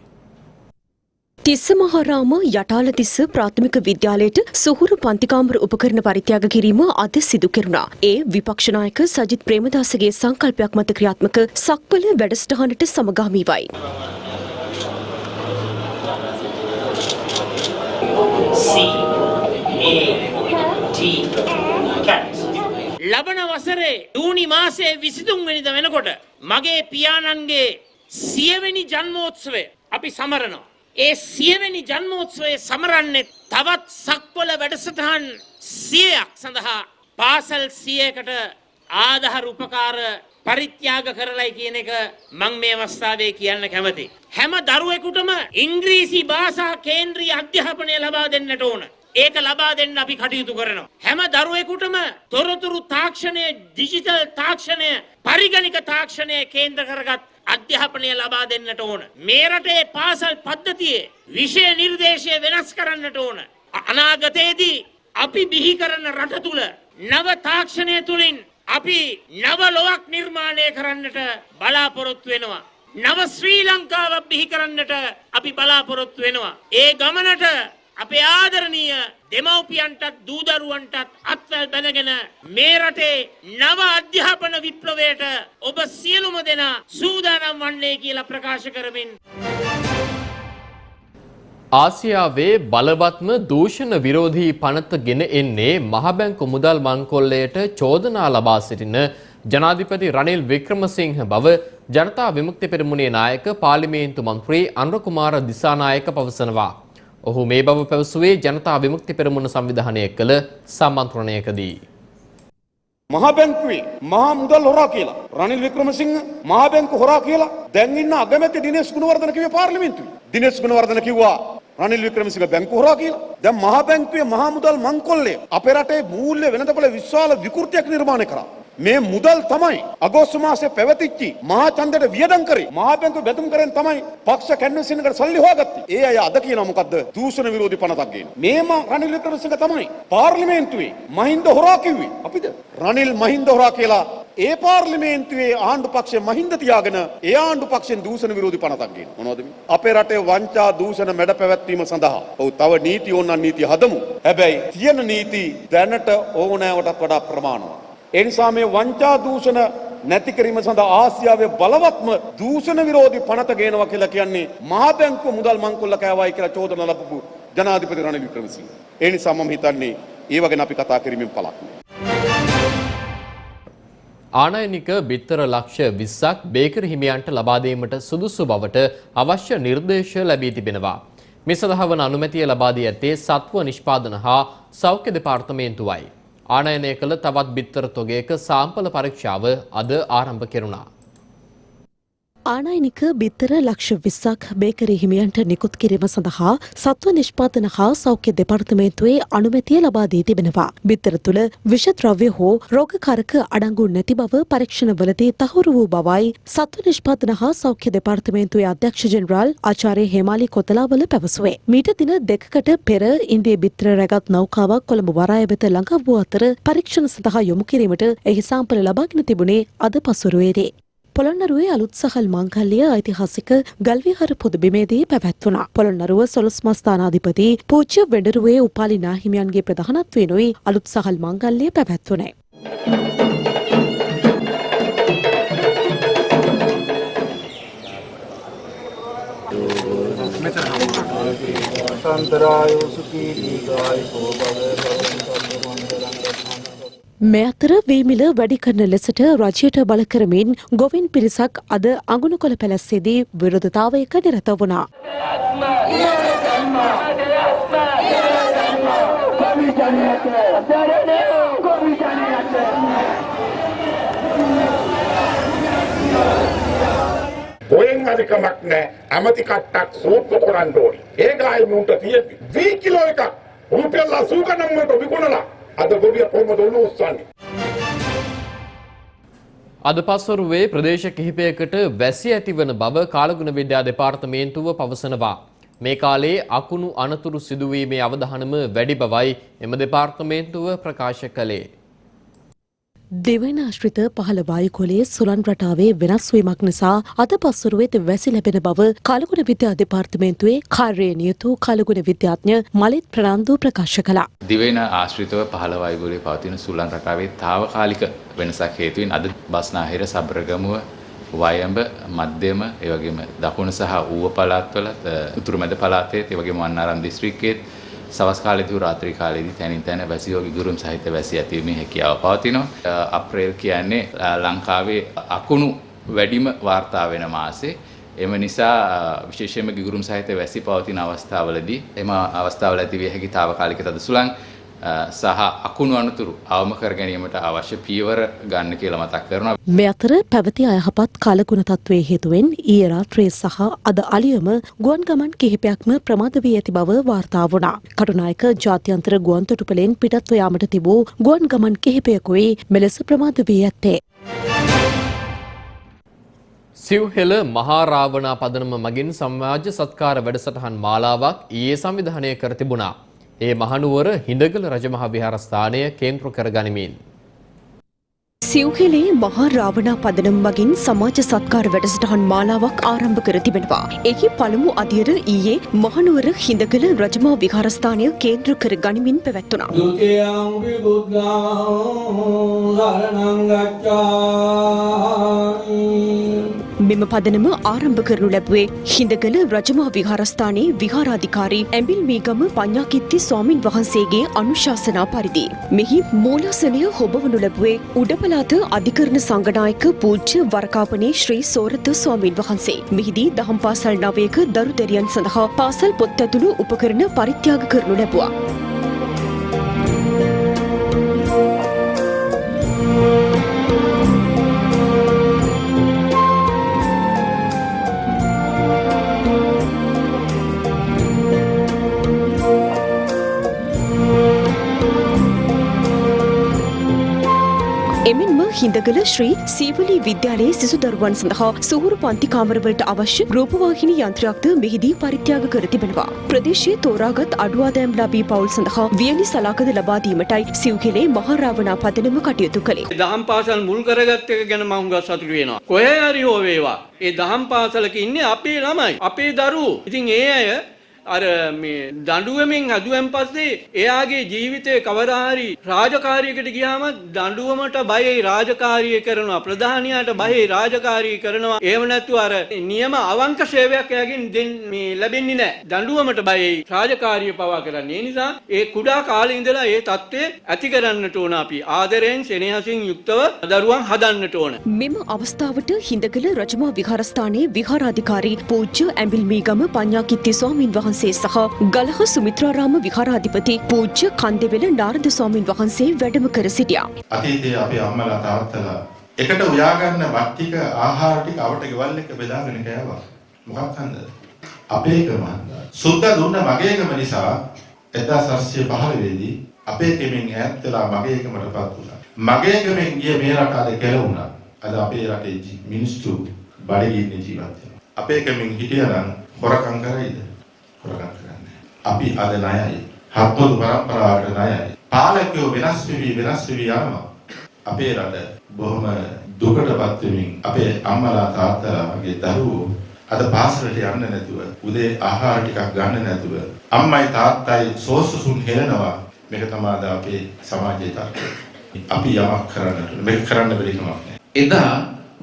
තිස්ස මහාරාම යටාලතිස්ස ප්‍රාථමික විද්‍යාලයට සුහුරු පන්තිකාමර උපකරණ පරිත්‍යාග කිරීම අද සිදු කෙරුණා. ඒ විපක්ෂනායක සජිත් ප්‍රේමදාසගේ සංකල්පයක් මත ක්‍රියාත්මක සක්වල වැඩසටහනට සමගාමීවයි. ලබන වසරේ ජූනි මාසයේ විසිතුන් වෙනිද වෙනකොට මගේ පියාණන්ගේ සියවෙනි ජන්මෝත්සවය අපි සමරනවා. ඒ සියවෙනි ජන්මෝත්සවය සමරන්නේ තවත් සක්වල වැඩසටහන් සියයක් සඳහා පාසල් සියයකට ආධහර උපකාර පරිත්‍යාග කරලයි කියන එක මං මේ අවස්ථාවේ කියන්න කැමති. හැම දරුවෙකුටම ඉංග්‍රීසි භාෂා කේන්ද්‍රීය අධ්‍යාපනය ලබා දෙන්නට ඕන. ඒක ලබා දෙන්න අපි කටයුතු කරනවා. හැම දරුවෙකුටම තොරතුරු තාක්ෂණය ඩිජිටල් තාක්ෂණය පරිගණික තාක්ෂණය කේන්ද්‍ර කරගත් අධ්‍යාපනය ලබා දෙන්නට ඕන. මේ රටේ පාසල් පද්ධතියේ විෂය නිර්දේශය වෙනස් කරන්නට ඕන. අනාගතයේදී අපි බිහි කරන රට තුල නව තාක්ෂණය තුලින් අපි නව ලොවක් නිර්මාණය කරන්නට බලාපොරොත්තු වෙනවා. නව ශ්‍රී ලංකාවක් බිහි කරන්නට අපි බලාපොරොත්තු වෙනවා. ඒ ගමනට අපේ ආදරණීය දෙමව්පියන්ටත් දූදරුවන්ටත් අත්වැල් බැඳගෙන මේ රටේ නව අධ්‍යාපන විප්ලවයට ඔබ සියලුම දෙනා සූදානම් වන්නේ කියලා ප්‍රකාශ කරමින් ආසියාවේ බලවත්ම දූෂණ විරෝධී පනත ගෙන එන්නේ මහබැංකු මුදල් මංකොල්ලයට චෝදනා ලබා සිටින ජනාධිපති රනිල් වික්‍රමසිංහ බව ජනතා විමුක්ති පෙරමුණේ නායක පාර්ලිමේන්තු මන්ත්‍රී අනුරකුමාර දිසානායක පවසනවා. ඔහු මේ බව පැවසුවේ ජනතා විමුක්ති පෙරමුණ සංවිධානය කළ සම්මන්ත්‍රණයකදී. මහා බැංකුවේ මහා මුදල් හොරා කියලා රනිල් වික්‍රමසිංහ මහා බැංකු හොරා කියලා දැන් ඉන්න අගමැති දිනේෂ් ගුණවර්ධන කිව්වේ පාර්ලිමේන්තුවේ. දිනේෂ් ගුණවර්ධන කිව්වා රනිල් වික්‍රමසිංහ බැංකු හොරා කියලා. දැන් මහා බැංකුවේ මහා මුදල් මංකොල්ලය අපේ රටේ මූල්‍ය වෙනතපොළ විශාල විකෘතියක් නිර්මාණය කරා. මේ මුදල් තමයි අගෝස්තු මාසේ පැවතිච්චි මහා ඡන්දයට වියදම් කරේ මහා බැංකුව බැඳුම් කරෙන් තමයි පක්ෂ කැන්වසින් එකට සල්ලි හොයාගත්තේ. ඒ අය අද කියනවා මොකද්ද? දූෂණ විරෝධී පනතක් ගේන. මේම රනිල් වික්‍රමසිංහ තමයි පාර්ලිමේන්තුවේ මහින්ද හොරා කිව්වේ. අපිද රනිල් මහින්ද හොරා කියලා ඒ පාර්ලිමේන්තුවේ ආණ්ඩු පක්ෂය මහින්ද තියාගෙන ඒ ආණ්ඩු පක්ෂෙන් දූෂණ විරෝධී පනතක් ගේන. මොනවද මේ? අපේ රටේ වංචා දූෂණ මැඩ පැවැත්වීම සඳහා ඔව් තව නීති ඕනනම් නීති හදමු. හැබැයි තියෙන නීති දැනට ඕනෑවටත් වඩා ප්‍රමාණවත්. ඒ නිසා මේ වංචා දූෂණ නැති කිරීම සඳහා ආසියාවේ බලවත්ම දූෂණ විරෝධී පනත ගේනවා කියලා කියන්නේ මහා බැංකුව මුදල් මංකොල්ල කෑවයි කියලා චෝදනා ලබපු ජනාධිපති රනිල් වික්‍රමසිංහ. ඒ නිසා මම හිතන්නේ ඒව ගැන අපි කතා කිරීමෙන් පළක් නෑ. ආනයනික බිත්තර ලක්ෂ 20ක් බේකර් හිමියන්ට ලබා දීමට සුදුසු බවට අවශ්‍ය නිර්දේශ ලැබී තිබෙනවා. මේ සඳහා වන අනුමැතිය ලබා දී ඇත්තේ සත්ව නිෂ්පාදන හා සෞඛ්‍ය දෙපාර්තමේන්තුවයි. ආනයනය කළ තවත් බිත්තර තොගයක සාම්පල පරීක්ෂාව අද ආරම්භ කෙරුණා. ආනයනික බිත්තර ලක්ෂ විස්සක් බේකරි හිමියන්ට නිකුත් කිරීම සඳහා සත්ව නිෂ්පාතන හා සෞඛ්‍ය දෙපාර්තමේන්තුවේ අනුමැතිය ලබා දී තිබෙනවා. බිත්තර තුළ විෂද්‍රව්‍ය හෝ රෝගකාරක අඩංගු නැති බව පරීක්ෂණවලදී තහවුරු වූ බවයි සත්ව නිෂ්පාතන හා සෞඛ්‍ය දෙපාර්තමේන්තුවේ අධ්‍යක්ෂ ජෙනරාල් ආචාර්ය හේමාලි කොතලාවල පැවසුවේ. මීට දින දෙකකට පෙර ඉන්දිය බිත්තර රැගත් නෞකාවක් කොළඹ වරාය වෙත ළඟා වූ අතර පරීක්ෂණ සඳහා යොමු කිරීමට එහි සාම්පල ලබාගෙන තිබුණේ අද පසුරුවේදී. පොළොන්නරුවේ අලුත් සහල් මංගල්‍ය ඓතිහාසික ගල්විහර පුදබිමේදී පැවැත්වුණා. පොළොන්නරුව සොළොස් මස්ථානාධිපති පූජ්‍ය වෙඩරුවේ උපාලි නාහිමියන්ගේ ප්‍රධානත්වයෙනුයි අලුත් සහල් මංගල්‍ය පැවැත්වුණේ. මේ අතර වීමිල වැඩි කරන ලෙසට රජයට බල කරමින් ගොවින් පිරිසක් අද අඟුණුකොළ පැලැස්සේදී විරෝධතාවයක නිරත වුණා. ඔයෙන් අධිකමක් නෑ ඇමති කට්ටක් සූත්තු කරන්න ඕනි. ඒ ගායි මුන්ට තියෙද්දි වී කිලෝ එකක් රුපියල් 80 ගණන් වලට විකුණලා අද ගොවිය කොහමද ඔලු උස්සන්නේ? අද පස්වරුවේ ප්‍රදේශ කිහිපයකට වැසි ඇතිවන බව කාලගුණ විද්‍යා දෙපාර්තමේන්තුව පවසනවා. මේ කාලේ අකුණු අනතුරු සිදුවීමේ අවධානම වැඩි බවයි එම දෙපාර්තමේන්තුව ප්‍රකාශ කළේ. දෙවන ආශ්‍රිත පහළ වායුකෝලයේ සුළන් රටාවේ වෙනස් වීමක් නිසා අද පස්වරුවේද වැසි ලැබෙන බව කාලගුණ විද්‍යා දෙපාර්තමේන්තුවේ කාර්යයේ නියුතු කාලගුණ විද්‍යාඥ මලිත් ප්‍රනාන්දු ප්‍රකාශ කළා. දිවෙන ආශ්‍රිතව පහළ වායුගෝලයේ පවතින සුළං රටාවේ తాවකාලික වෙනසක් හේතුවෙන් අද බස්නාහිර සබරගමුව වයඹ මධ්‍යම ඒ වගේම දකුණු සහ ඌව පළාත්වල උතුරු මැද පළාතේ ඒ වගේම වන්නාරම් දිස්ත්‍රික්කයේ සවස් කාලේදී රාත්‍රී කාලේදී තැනින් තැන වැසි වගේ ගුරුම් සහිත වැසි ඇතිවීමේ හැකියාව පවතිනවා. අප්‍රේල් කියන්නේ ලංකාවේ අකුණු වැඩිම වාර්තා වෙන මාසේ. එම නිසා විශේෂයෙන්ම ගිගුරුම් සහිත වැසි පවතින අවස්ථාවලදී එම අවස්ථාවල ඇති විය හැකි తాවකාලික තද සුළං සහ අකුණු අනතුරු අවම කර ගැනීමට අවශ්‍ය පියවර ගන්න කියලා මතක් කරනවා. මේ අතර පැවති අයහපත් කාලගුණ තත්ත්වයේ හේතුවෙන් ඊයේ රාත්‍රියේ සහ අද අලියම ගුවන් ගමන් කිහිපයක්ම ප්‍රමාද වී ඇති බව වාර්තා වුණා. කටුනායක ජාත්‍යන්තර ගුවන් තොටුපළෙන් පිටත්ව යාමට තිබූ ගුවන් ගමන් කිහිපයකුයි මෙලෙස ප්‍රමාද වී ඇත්තේ. සිව්හෙල මහාරාවනා පදනම මගින් සමාජ සත්කාර වැඩසටහන් මාලාවක් ඊයේ සංවිධානය කර තිබුණා. ඒ මහනුවර හිඳගල රජමහා විහාරස්ථානය කේන්ද්‍ර කරගනිමින්. සිව්හෙලේ මහා රාවණා පදනම් මගින් සමාජ සත්කාර වැඩසටහන් මාලාවක් ආරම්භ කර තිබෙනවා. එහි පළමු අදියර ඊයේ මහනුවර හිඳගල රජමා විහාරස්ථානය කේන්ද්‍ර කර ගනිමින් පැවැත්වුණා. මෙම පදනම ආරම්භ කරනු ලැබුවේ හිඳගල රජමා විහාරස්ථානයේ විහාරාධිකාරී ඇඹිල් මීගම පඤ්ඤාකිත්ති ස්වාමින් වහන්සේගේ අනුශාසනා පරිදි. මෙහි මූලාසනය හොබවනු ලැබුවේ උඩපළාත අධිකරණ සංඝනායක පූජ්‍ය වරකාපනේ ශ්‍රී සෝරත ස්වාමින් වහන්සේ. මෙහිදී දහම් පාසල් නවයක දරු දැරියන් සඳහා පාසල් පොත් ඇතුළු උපකරණ පරිත්‍යාග කරනු ලැබුවා. හිඳගල ශ්‍රී සීවලී විද්‍යාලයේ සිසු දරුවන් සඳහා සුහුරු පන්ති කාමරවලට අවශ්‍ය රූපවාහිනී යන්ත්‍රයක්ද මෙහිදී පරිත්‍යාග කර තිබෙනවා. ප්‍රදේශයේ තෝරාගත් අඩුවාදෑම් ලබී පවුල් සඳහා වියලි සලාකද ලබා දීමටයි සිව්කෙලේ මහරාවනා පදනම කටයුතු කළේ. දහම් පාසල් මුල් කරගත්ත එක ගැන මම හුඟක් සතුටු වෙනවා. කොහේ හරි හෝ වේවා. ඒ දහම් පාසලක ඉන්නේ අපේ ළමයි, අපේ දරුවෝ. ඉතින් ඒ අය අර මේ දඬුවමෙන් හැදුවෙන් පස්සේ එයාගේ ජීවිතේ කවදා හරි රාජකාරියකට ගියාම දඬුවමට බයයි රාජකාරිය කරනවා. ප්‍රධානියාට බයයි රාජකාරිය කරනවා. එහෙම නැත්නම් අර නියම අවංක සේවයක් එයාගෙන් මේ ලැබෙන්නේ නැහැ. දඬුවමට බයයි රාජකාරිය පවා කරන්නේ. ඒ නිසා ඒ කුඩා කාලේ ඉඳලා ඒ தත්ත්වය ඇති කරන්නට ඕන අපි. ආදරයෙන් සෙනෙහසින් යුක්තව දරුවන් හදන්නට ඕන. මෙම අවස්ථාවට හිඳගල රජමා විහාරස්ථානයේ විහාරාධිකාරී පූජ්‍ය ඇඹිල්මීගම පඤ්ඤාකිත්ති ස්වාමින් වහන්සේ වහන්සේ සහ ගලහ සුමිත්‍රාරාම විහාරාධිපති පූජ්‍ය කන්දෙවෙල නාරද ස්වාමින් වහන්සේ වැඩම කර සිටියා. අතීතයේ අපේ අම්මලා තාත්තලා එකට උයාගන්න වත් ටික ආහාර ටික අවට ගෙවල් එක බෙදාගෙන කෑවා. මොකක් හන්දද? අපේකම හන්දා. සුද්ධ දුන්න මගේකම නිසා 1915 දී අපේකෙමින් ඈත් වෙලා මගේකමටපත් වුණා. මගේකමෙන් ගිය මේ රට අද කෙලවුණා. අද අපේ රටේ ජී- මිනිස්සු බඩගින්නේ ජීවත් වෙනවා. අපේකෙමින් හිටියනම් හොරකම් කරයිද? හොරකම් කරන්නේ අපි අද ණයයි. හත්මුදු පරම්පරාවට ණයයි. පාලකයෝ වෙනස් වෙවි වෙනස් වෙවි යනවා. අපේ රට බොහොම දුකටපත් වෙමින් අපේ අම්මලා තාත්තලා වගේ දරුවෝ අද පාසලට යන්න නැතුව උදේ ආහාර ටිකක් ගන්න නැතුව අම්මයි තාත්තයි සෝසුසුන් හෙලනවා මේක තමයි අද අපේ සමාජයේ තත්ත්වය. අපි යමක් කරන්නට මේක කරන්න බැරි කමක් නැහැ. එදා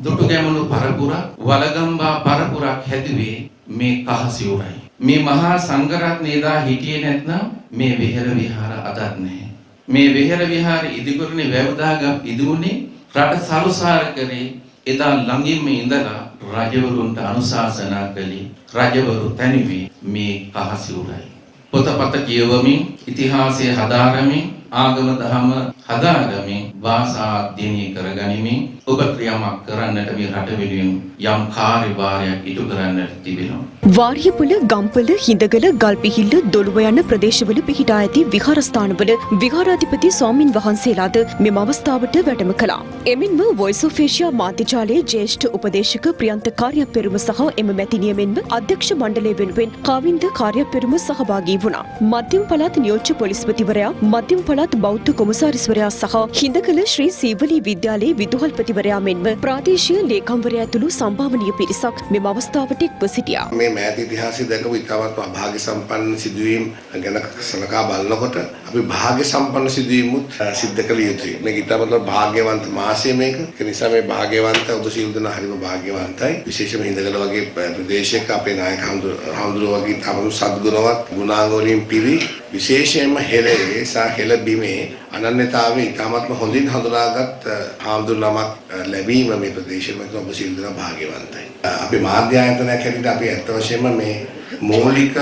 දුටුගැමුණු පරපුරක් වලගම්බා පරපුරක් හැදුවේ මේ කහසිවුරයි. මේ මහා සංඝරත්නය එදා හිටියේ නැත්නම් මේ විහෙර විහාර අදත් නැහැ. මේ විහෙර විහාර ඉදිකරණේ වැවදාගම් ඉදුනේ රට සරුසාර කරේ එදා ළඟින්ම ඉඳලා රජවරුන්ට අනුශාසනා කළේ රජවරු තනිවේ මේ කහසිවුරයි. පොතපත කියවමින් ඉතිහාසය හදාරමින් ආගම දහම හදාරමින් භාෂා අධ්‍යයනය කරගනිමින් ඔබ ක්‍රියාවක් කරන්නට මේ රට වෙනුවෙන් යම් කාර්යභාරයක් ඉටු කරන්නට තිබෙනවා. වාරියපුල ගම්පල හිඳගල ගල්පිහිල්ල දොළුව යන ප්‍රදේශවල පිහිටා ඇති විහාරස්ථානවල විහාරාධිපති ස්වාමින් වහන්සේලාද මෙම අවස්ථාවට වැඩම කළා. එමෙන්ම වොයිස් ඔෆ් ඒෂියා මාධ්‍යජාලයේ ජ්‍යෙෂ්ඨ උපදේශක ප්‍රියන්ත කාර්යපෙරුම සහ එම මැතිනිය මෙන්ම අධ්‍යක්ෂ මණ්ඩලය වෙනුවෙන් කාවින්ද කාර්යපෙරුම සහභාගී වුණා. මධ්‍යම පළාත් නියෝජ්‍ය පොලිස්පතිවරයා මධ්‍යම පළාත් බෞද්ධ කොමසාරිස්වරයා සහ හිඳකල ශ්‍රී සීවලී විද්‍යාලයේ විදුහල්පතිවරයා මෙන්ම ප්‍රාදේශීය ලේකම්වරයා ඇතුළු සම්භාවනීය පිරිසක් මෙම අවස්ථාවට එක්ව සිටියා. මේ මෑත ඉතිහාසය දැකපු ඉතාමත් අභාග්‍ය සම්පන්න සිදුවීම් ගැන සලකා බලනකොට අපි භාග්‍ය සම්පන්න සිදුවීමුත් සිද්ධ කළ යුතුයි. මේක ඉතාමත් භාග්‍යවන්ත මාසය මේක. ඒ නිසා මේ භාග්‍යවන්ත ඔබ සියලු දෙනා හරිම භාග්‍යවන්තයි. විශේෂයෙන්ම හිඳගල වගේ ප්‍රදේශයක අපේ නායක හඳුරුව වගේ ඉතාමත් සද්ගුණවත් ගුණාංග වලින් පිරි විශේෂයෙන්ම හෙළේ සහ හෙළ බිමේ අනන්‍යතාවය ඉතාමත්ම හොඳින් හඳුනාගත් හාමුදුරු නමක් ලැබීම මේ ප්‍රදේශෙම ඔබ සියලු දෙනා භාග්‍යවන්තයි. අපි මාධ්‍ය ආයතනයක් හැටියට අපි ඇත්ත වශයෙන්ම මේ මූලික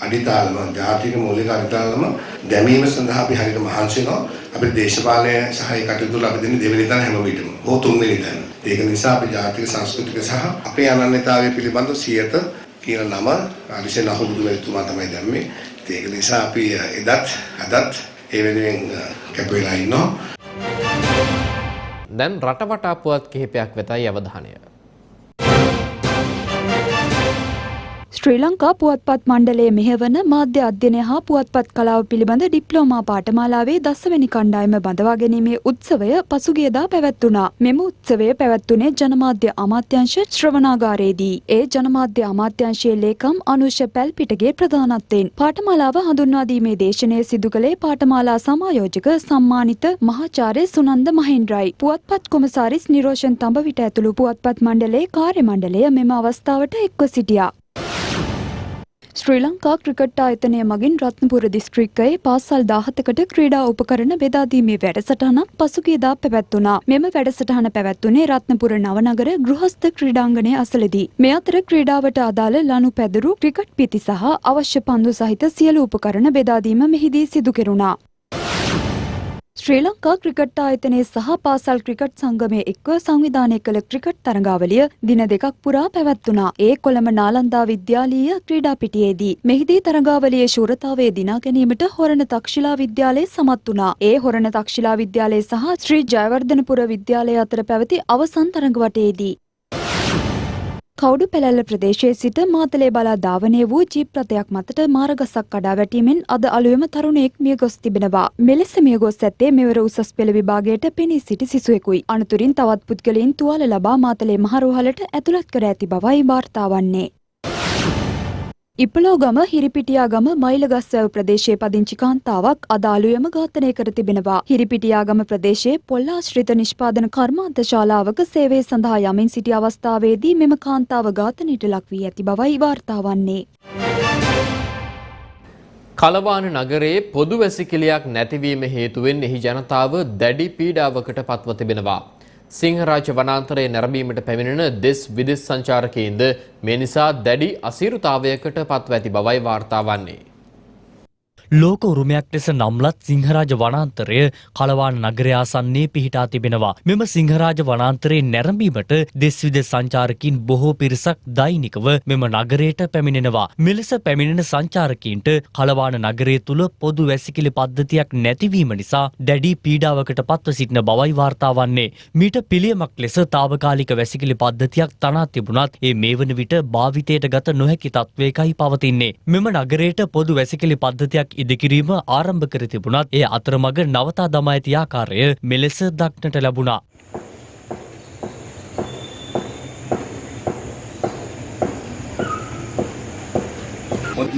අඩිතාලම ජාතික මූලික අඩිතාලම දැමීම සඳහා අපි හරියට මහන්සි වෙනවා. අපේ දේශපාලනය සහ ඒ කටයුතු වල අපි දෙන්නේ දෙවෙනි තැන හැම විටම. හෝ තුන්වෙනි තැන. ඒක නිසා අපි ජාතික සංස්කෘතික සහ අපේ අනන්‍යතාවය පිළිබඳව සියත කියන නම අරිසෙන් අහුබුදු වෙතුමා තමයි දැම්මේ. ඒක නිසා අපි එදත් අදත් ඒ වෙනුවෙන් කැප වෙලා ඉන්නවා. දැන් රටවටා පුවත් කිහිපයක් වෙතයි අවධානය. ශ්‍රී ලංකා පුවත්පත් මණ්ඩලයේ මෙහෙවන මාධ්‍ය අධ්‍යයනය හා පුවත්පත් කලාව පිළිබඳ ඩිප්ලෝමා පාඨමාලාවේ දසවැනි කණ්ඩායම බඳවා ගැනීමේ උත්සවය පසුගියදා පැවැත්වුණා. මෙම උත්සවය පැවැත්වුණේ ජනමාධ්‍ය අමාත්‍යංශ ශ්‍රවණාගාරයේදී. ඒ ජනමාධ්‍ය අමාත්‍යංශයේ ලේකම් අනුෂ පැල්පිටගේ ප්‍රධානත්වයෙන් පාඨමාලාව හඳුන්වා දීමේ දේශනය සිදු කළේ පාඨමාලා සමායෝජක සම්මානිත මහාචාර්ය සුනන්ද මහින්ද්‍රයි. පුවත්පත් කොමසාරිස් නිරෝෂන් තඹවිට ඇතුළු පුවත්පත් මණ්ඩලයේ කාර්ය මණ්ඩලය මෙම අවස්ථාවට එක්ව සිටියා. ශ්‍රී ලංකා ක්‍රිකට් ආයතනය මගින් රත්නපුර දිස්ත්‍රික්කයේ පාසල් දාහතකට ක්‍රීඩා උපකරණ බෙදාදීමේ වැඩසටහනක් පසුගියදා පැවැත්වුණා. මෙම වැඩසටහන පැවැත්වුණේ රත්නපුර නවනගර ගෘහස්ත ක්‍රීඩාංගණය අසලදී. මේ අතර ක්‍රීඩාවට අදාළ ලනු පැදුරු ක්‍රිකට් පිති සහ අවශ්‍ය පන්දු සහිත සියලු උපකරණ බෙදාදීම මෙහිදී සිදු කෙරුණා. ශ්‍රී ලංකා ක්‍රිකට් ආයතනයේ සහ පාසල් ක්‍රිකට් සංගමය එක්ව සංවිධානය කළ ක්‍රිකට් තරඟාවලිය දින දෙකක් පුරා පැවැත්වුණා. ඒ කොළඹ නාලන්දා විද්‍යාලීය ක්‍රීඩා පිටියේදී. මෙහිදී තරඟාවලියේ ශූරතාවය දිනා ගැනීමට හොරණ තක්ෂිලා විද්‍යාලය සමත් වුණා. ඒ හොරණ තක්ෂිලා විද්‍යාලය සහ ශ්‍රී ජයවර්ධනපුර විද්‍යාලය අතර පැවති අවසන් තරඟ වටයේදී කවුඩු පෙළැල්ල ප්‍රදේශයේ සිට මාතලේ බලා ධාවනය වූ ජීප් රථයක් මතට මාරගසක් කඩා වැටීමෙන් අද අලුයම තරුණයෙක් මිය ගොස් තිබෙනවා. මෙලෙස මිය ගොස් ඇත්තේ මෙවර උසස් පෙළ විභාගයට පෙනී සිටි සිසුවෙකුයි. අනතුරින් තවත් පුද්ගලයන් තුවාල ලබා මාතලේ මහරෝහලට ඇතුළත් කර ඇති බවයි වාර්තා වන්නේ. ඉපලෝගම හිරිපිටියාගම මයිලගස්වැව ප්‍රදේශයේ පදිංචි කාන්තාවක් අදාළුයම ඝාතනය කර තිබෙනවා. හිරිපිටියාගම ප්‍රදේශයේ පොල්ලාශ්‍රිත නිෂ්පාදන කර්මාන්ත ශාලාවක සේවය සඳහා යමින් සිටි අවස්ථාවේදී මෙම කාන්තාව ඝාතනයට ලක් වී ඇති බවයි වාර්තා වන්නේ. කලවාන නගරයේ පොදු වැසිකිළියක් නැතිවීම හේතුවෙන් එහි ජනතාව දැඩි පීඩාවකට පත්ව තිබෙනවා. සිංහරාජ වනාන්තරයේ නැරඹීමට පැමිණෙන දෙස් විදෙස් සංචාරකයින්ද මේ නිසා දැඩි අසීරුතාවයකට පත්ව ඇති බවයි වාර්තා වන්නේ. ලෝක උරුමයක් ලෙස නම්ලත් සිංහරාජ වනාන්තරය කලවාන නගරය ආසන්නේ පිහිටා තිබෙනවා. මෙම සිංහරාජ වනාන්තරයේ නැරඹීමට දෙස් විදෙස් සංචාරකින් බොහෝ පිරිසක් දෛනිකව මෙම නගරයට පැමිණෙනවා. මෙලෙස පැමිණෙන සංචාරකීන්ට කලවාන නගරය තුළ පොදු වැසිකිලි පද්ධතියක් නැතිවීම නිසා දැඩි පීඩාවකට පත්ව සිටින බවයි වාර්තා වන්නේ. මීට පිළියමක් ලෙස తాවකාලික වැසිකිලි පද්ධතියක් තනා තිබුණත් ඒ මේ වන විට භාවිතයට ගත නොහැකි තත්ත්වයකයි පවතින්නේ. මෙම නගරයට පොදු වැසිකිලි පද්ධතියක් ඉදිකිරීම ආරම්භ කර තිබුණත් ඒ අතරමඟ නවතා දමා ඇති ආකාරය මෙලෙස දක්නට ලැබුණා.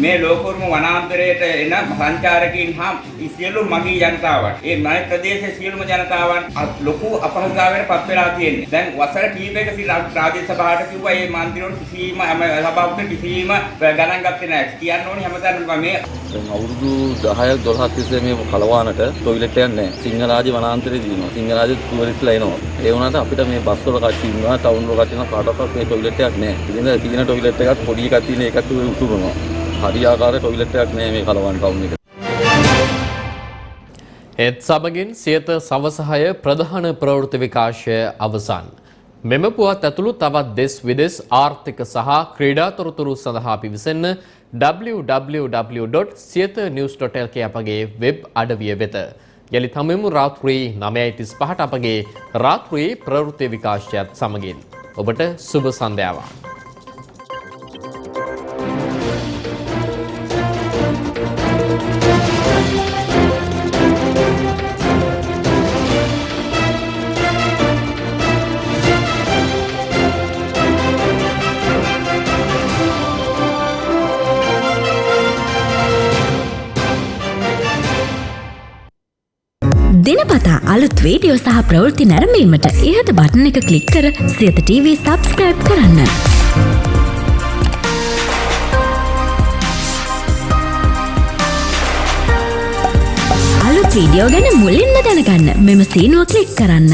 මේ ලෝකෝරුම වනාන්තරයට එන සංචාරකීන් හා සියලු මගී ජනතාවන් ඒ මයි ප්‍රදේශයේ සියලුම ජනතාවන් ලොකු අපහසුතාවයකට පත් වෙලා තියෙන්නේ. දැන් වසර කීපයක සිට රාජ්‍ය සභාවට කිව්වා මේ මන්ත්‍රීවරු කිසිම සභාවකට කිසිම ගණන් ගත්තේ නැහැ. කියන්න ඕනේ හැමදාම මේ අවුරුදු 10ක් 12ක් තිස්සේ මේ කලවානට টয়ලට් එකක් නැහැ. සිංහරාජ වනාන්තරේ දිනනවා. සිංහරාජ ටුවරිස්ට්ලා එනවා. ඒ වුණාට අපිට මේ බස් වල කට්ටිය ඉන්නවා, ටවුන් වල කට්ටිය ඉන්නවා කාටවත් මේ টয়ලට් එකක් නැහැ. ඉතින් තියෙන টয়ලට් එකක් පොඩි එකක් තියෙන එකක් උතුරනවා. හරියාකාර টয়ලට් එකක් නැහැ මේ කලවාන ටවුන් එකේ. ඒත් සමගින් සියත සවසහය ප්‍රධාන ප්‍රවෘත්ති විකාශය අවසන්. මෙම පුවත් ඇතුළු තවත් දෙස් විදෙස් ආර්ථික සහ ක්‍රීඩා තොරතුරු සඳහා පිවිසන්න www.සියතnews.lk අපගේ වෙබ් අඩවිය වෙත. යළි තමෙමු රාත්‍රී නමයයි තිස් පහට අපගේ රාත්‍රී ප්‍රවෘත්ති විකාශයත් සමගින්. ඔබට සුභ සන්ධ්‍යාවක්. දිනපතා අලුත් වීඩියෝ සහ ප්‍රවෘත්ති නැරඹීමට ඉහත බටන එක ක්ලික් කර සියත TV සබස්ක්‍රයිබ් කරන්න. අලුත් වීඩියෝ ගැන මුලින්ම දැනගන්න මෙම සීනුව ක්ලික් කරන්න.